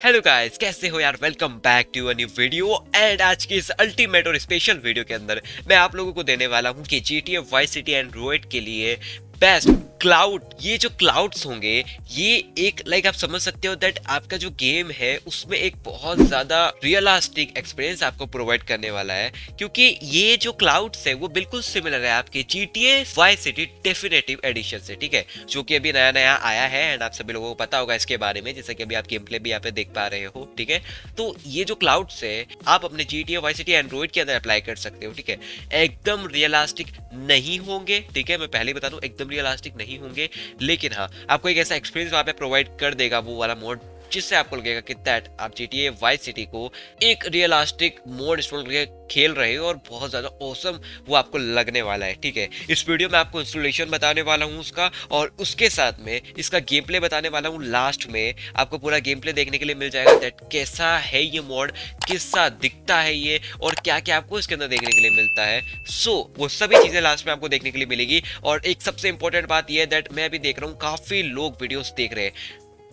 Hello guys कैसे हो यार? Welcome back to a new video and आज की इस अल्टीमेट और स्पेशल वीडियो के अंदर मैं आप लोगों को देने वाला हूँ कि G T Y city and Android के लिए बेस्ट क्लाउड ये जो क्लाउड्स होंगे, ये एक लाइक आप समझ सकते हो दैट आपका जो गेम है, उसमें एक बहुत ज़्यादा रियलिस्टिक एक्सपीरियंस आपको प्रोवाइड करने वाला है, क्योंकि ये जो क्लाउड्स है, वो बिल्कुल सिमिलर है आपके G T Y city definitive edition से, ठीक है? जो कि अभी नया नया आया है एंड आप सभी लोगों को पता होगा इसके बारे में, जैसे कि अभी आप गेम प्ले भी यहाँ पे देख पा रहे हो, ठीक है? तो ये जो क्लाउड्स है, आप अपने G T Y city Android के अंदर अप्लाई कर सकते हो, ठीक है? एकदम रियलिस्टिक नहीं होंगे, ठीक है? मैं पहले बता दूँ, एकदम रियलिस्टिक नहीं होंगे। लेकिन हाँ आपको एक ऐसा एक्सपीरियंस वहाँ पे प्रोवाइड कर देगा, वो वाला मोड जिससे आपको लगेगा कि दैट आप जी टी वाई सिटी को एक रियलिस्टिक मोड इंस्टॉल करके खेल रहे हो और बहुत ज़्यादा औसम वो आपको लगने वाला है ठीक है? इस वीडियो में आपको इंस्टॉलेशन बताने वाला हूँ उसका और उसके साथ में इसका गेम प्ले बताने वाला हूँ लास्ट में। आपको पूरा गेम प्ले देखने के लिए मिल जाएगा दैट कैसा है ये मोड किसा दिखता है ये और क्या क्या आपको इसके अंदर देखने के लिए मिलता है। सो so, वो सभी चीज़ें लास्ट में आपको देखने के लिए मिलेगी और एक सबसे इंपॉर्टेंट बात यह है दैट मैं अभी देख रहा हूँ काफ़ी लोग वीडियोस देख रहे हैं।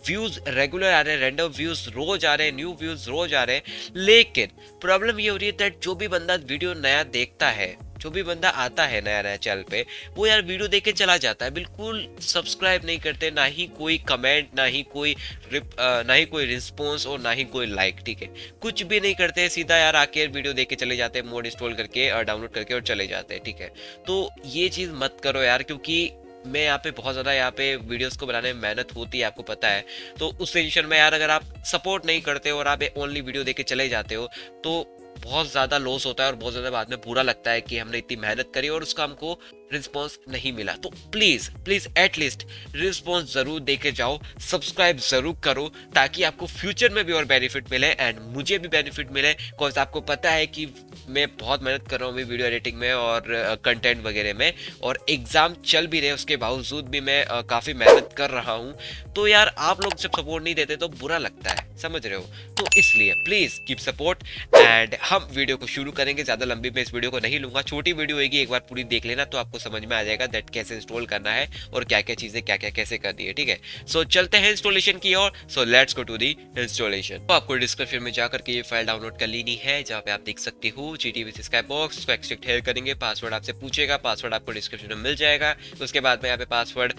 व्यूज़ रेगुलर आ रहे हैं रैंडम व्यूज़ रोज आ रहे हैं न्यू व्यूज़ रोज आ रहे हैं। लेकिन प्रॉब्लम ये हो रही है दैट जो भी बंदा वीडियो नया देखता है, जो भी बंदा आता है नया नया चैनल पे, वो यार वीडियो देख के चला जाता है। बिल्कुल सब्सक्राइब नहीं करते, ना ही कोई कमेंट ना ही कोई रिप ना ही कोई रिस्पॉन्स और ना ही कोई लाइक ठीक है? कुछ भी नहीं करते, सीधा यार आके वीडियो देख के चले जाते हैं मोड इंस्टॉल करके और डाउनलोड करके और चले जाते हैं ठीक है? तो ये चीज़ मत करो यार, क्योंकि मैं यहाँ पे बहुत ज़्यादा यहाँ पे वीडियोस को बनाने में मेहनत होती है, आपको पता है। तो उस सिचुएशन में यार अगर आप सपोर्ट नहीं करते हो और आप ओनली वीडियो देख के चले जाते हो तो बहुत ज़्यादा लॉस होता है और बहुत ज़्यादा बाद में बुरा लगता है कि हमने इतनी मेहनत करी और उसका हमको रिस्पॉन्स नहीं मिला। तो प्लीज़ प्लीज़ एटलीस्ट रिस्पॉन्स ज़रूर दे के जाओ सब्सक्राइब ज़रूर करो ताकि आपको फ्यूचर में भी और बेनिफिट मिले एंड मुझे भी बेनिफिट मिले। बिकॉज़ आपको पता है कि मैं बहुत मेहनत कर रहा हूँ वीडियो एडिटिंग में और कंटेंट uh, वगैरह में और एग्ज़ाम चल भी रहे उसके बावजूद भी मैं uh, काफ़ी मेहनत कर रहा हूँ। तो यार आप लोग जब सपोर्ट नहीं देते तो बुरा लगता है समझ रहे हो? तो इसलिए प्लीज़ कीप सपोर्ट एंड हम वीडियो को शुरू करेंगे ज़्यादा लंबी मैं इस वीडियो को नहीं लूँगा छोटी वीडियो होगी एक बार पूरी देख लेना तो आपको समझ में आ जाएगा दैट कैसे इंस्टॉल करना है और क्या क्या चीज़ें क्या क्या कैसे करनी है, ठीक है? सो चलते हैं इंस्टॉलेशन की ओर। So let's go to the installation तो आपको डिस्क्रिप्शन में जाकर के ये फ़ाइल डाउनलोड कर लेनी है, जहाँ पे आप देख सकते हो जी टी स्काई बॉक्स उसको एक्सट्रेक्ट हेयर करेंगे पासवर्ड आपसे पूछेगा पासवर्ड आपको डिस्क्रिप्शन में मिल जाएगा। उसके बाद में यहाँ पे पासवर्ड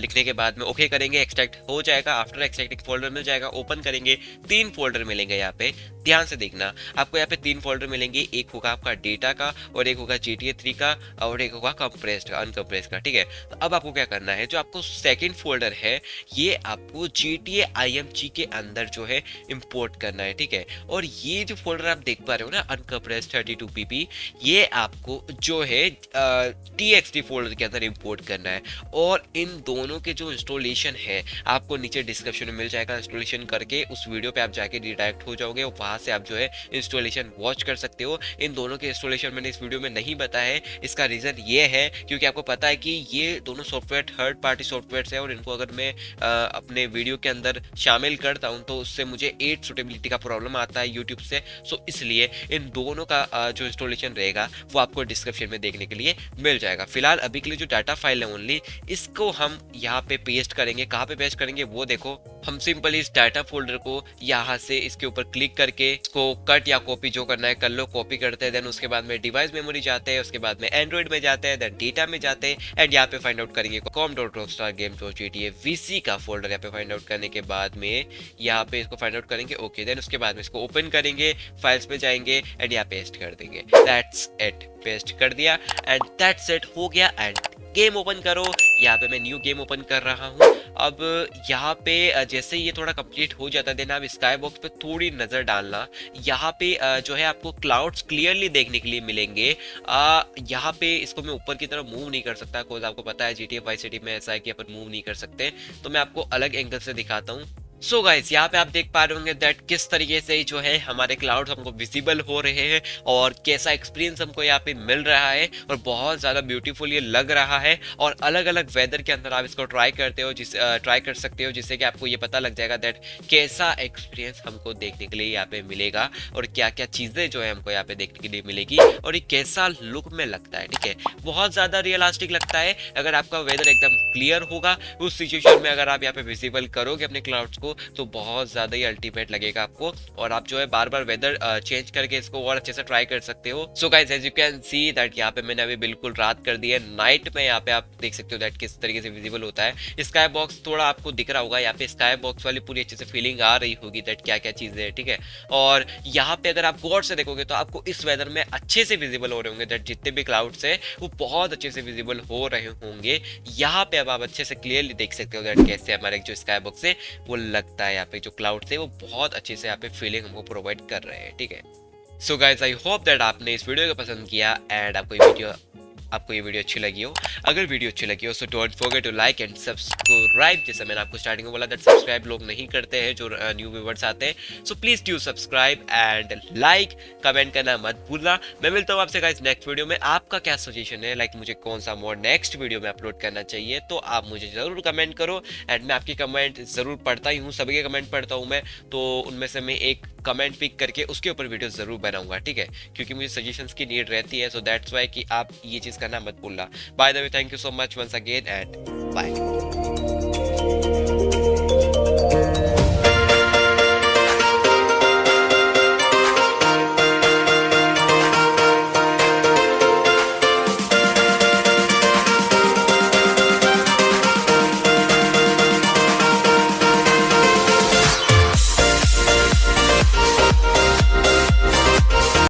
लिखने के बाद में ओके करेंगे एक्सट्रैक्ट हो जाएगा। आफ्टर एक्सट्रैक्टिंग फोल्डर मिल जाएगा ओपन करेंगे, तीन फोल्डर मिलेंगे यहाँ पे। ध्यान से देखना, आपको यहाँ पे तीन फोल्डर मिलेंगे, एक होगा आपका डेटा का और एक होगा जी टी थ्री का और एक होगा कंप्रेस्ड का अनकम्प्रेस्ड का, ठीक है? तो अब आपको क्या करना है, जो आपको सेकेंड फोल्डर है, ये आपको जी टी के अंदर जो है इम्पोर्ट करना है, ठीक है? और ये जो फोल्डर आप देख पा रहे हो ना अनकम्प्रेस्ड थर्टी टू ये आपको जो है टी फोल्डर के अंदर इम्पोर्ट करना है। और इन दोनों के जो इंस्टॉलेशन है, आपको नीचे डिस्क्रिप्शन में मिल जाएगा इंस्टॉलेशन करके उस वीडियो पे आप जाके रिडायरेक्ट हो जाओगे वहाँ से आप जो है इंस्टॉलेशन वॉच कर सकते हो। इन दोनों के इंस्टॉलेशन मैंने इस वीडियो में नहीं बताया है। इसका रीज़न ये है क्योंकि आपको पता है कि ये दोनों सॉफ्टवेयर थर्ड पार्टी सॉफ्टवेयर है और इनको अगर मैं आ, अपने वीडियो के अंदर शामिल करता हूँ तो उससे मुझे एट सुटेबिलिटी का प्रॉब्लम आता है यूट्यूब से। सो इसलिए इन दोनों का जो इंस्टॉलेशन रहेगा वो आपको डिस्क्रिप्शन में देखने के लिए मिल जाएगा। फ़िलहाल अभी के लिए जो डाटा फ़ाइल है ओनली इसको हम यहाँ पे पेस्ट करेंगे। कहाँ पे पेस्ट करेंगे वो देखो। हम सिंपली इस डाटा फोल्डर को यहाँ से इसके ऊपर क्लिक करके इसको कट या कॉपी जो करना है कर लो, कॉपी करते हैं देन उसके बाद में डिवाइस मेमोरी जाते हैं, उसके बाद में एंड्रॉइड में जाते हैं देन डेटा में जाते हैं एंड यहाँ पे फाइंड आउट करेंगे com dot rock star game dot G T VC का फोल्डर यहाँ पे फाइंड आउट करने के बाद में यहाँ पे इसको फाइंड आउट करेंगे ओके देन उसके बाद में इसको ओपन करेंगे फाइल्स पे जाएँगे एंड यहाँ पेस्ट कर देंगे। दैट्स इट पेस्ट कर दिया एंड दैट्स इट हो गया एंड गेम ओपन करो। यहाँ पे मैं न्यू गेम ओपन कर रहा हूँ। अब यहाँ पे जैसे ये थोड़ा कंप्लीट हो जाता है देना आप स्काई बॉक्स पे थोड़ी नज़र डालना। यहाँ पे जो है आपको क्लाउड्स क्लियरली देखने के लिए मिलेंगे। यहाँ पे इसको मैं ऊपर की तरफ़ मूव नहीं कर सकता बिकॉज़ आपको पता है G T F Y city में ऐसा है कि अपन मूव नहीं कर सकते। तो मैं आपको अलग एंगल से दिखाता हूँ। सो so गाइस यहाँ पे आप देख पा रहे होंगे दैट किस तरीके से जो है हमारे क्लाउड्स हमको विजिबल हो रहे हैं और कैसा एक्सपीरियंस हमको यहाँ पे मिल रहा है और बहुत ज़्यादा ब्यूटीफुल ये लग रहा है और अलग अलग वेदर के अंदर आप इसको ट्राई करते हो, जिस ट्राई कर सकते हो, जिससे कि आपको ये पता लग जाएगा दैट कैसा एक्सपीरियंस हमको देखने के लिए यहाँ पे मिलेगा और क्या क्या चीज़ें जो है हमको यहाँ पे देखने के लिए मिलेगी और ये कैसा लुक में लगता है, ठीक है? बहुत ज़्यादा रियलास्टिक लगता है। अगर आपका वेदर एकदम क्लियर होगा, उस सिचुएशन में अगर आप यहाँ पे विजिबल करोगे अपने क्लाउड्स को तो बहुत ज़्यादा ही अल्टीमेट लगेगा आपको। और आप जो है बार बार वेदर चेंज करके इसको और अच्छे से ट्राई कर सकते हो। So guys as you can see that यहाँ पे मैंने अभी बिल्कुल रात कर दी है। नाइट में यहाँ पे आप देख सकते हो दैट किस तरीके से विजिबल होता है। स्काई बॉक्स थोड़ा आपको दिख रहा होगा। यहाँ पे स्काई बॉक्स वाली पूरी अच्छे से फीलिंग आ रही होगी दैट क्या क्या चीज़ें ठीक है? और यहाँ पे अगर आप गौर से देखोगे तो आपको इस वेदर में अच्छे से विजिबल हो रहे होंगे दैट जितने भी क्लाउड्स है, वो बहुत अच्छे से विजिबल हो रहे होंगे। यहाँ पे अब आप अच्छे से क्लियरली देख सकते हो दैट कैसे हमारे जो स्काई बॉक्स है, वो लगता है यहाँ पे, जो क्लाउड थे, वो बहुत अच्छे से यहाँ पे फीलिंग हमको प्रोवाइड कर रहे हैं, ठीक है? So guys I hope that आपने इस वीडियो को पसंद किया एंड आपको ये वीडियो आपको ये वीडियो अच्छी लगी हो। अगर वीडियो अच्छी लगी हो so don't forget to like and subscribe जैसे मैंने आपको स्टार्टिंग में बोला दैट सब्सक्राइब लोग नहीं करते हैं जो न्यू व्यूवर्स आते हैं। So please do subscribe and like comment करना मत भूलना। मैं मिलता हूँ आपसे गाइस नेक्स्ट वीडियो में। आपका क्या सजेशन है? लाइक like, मुझे कौन सा मोड नेक्स्ट वीडियो में अपलोड करना चाहिए? तो आप मुझे ज़रूर कमेंट करो। एंड मैं आपकी कमेंट ज़रूर पढ़ता ही हूँ। सभी के कमेंट पढ़ता हूँ मैं। तो उनमें से मैं एक कमेंट पिक करके उसके ऊपर वीडियो ज़रूर बनाऊँगा, ठीक है? क्योंकि मुझे सजेशंस की नीड रहती है सो दैट्स वाई कि आप ये चीज़ करना मत भूलना। Bye the way thank you so much once again and bye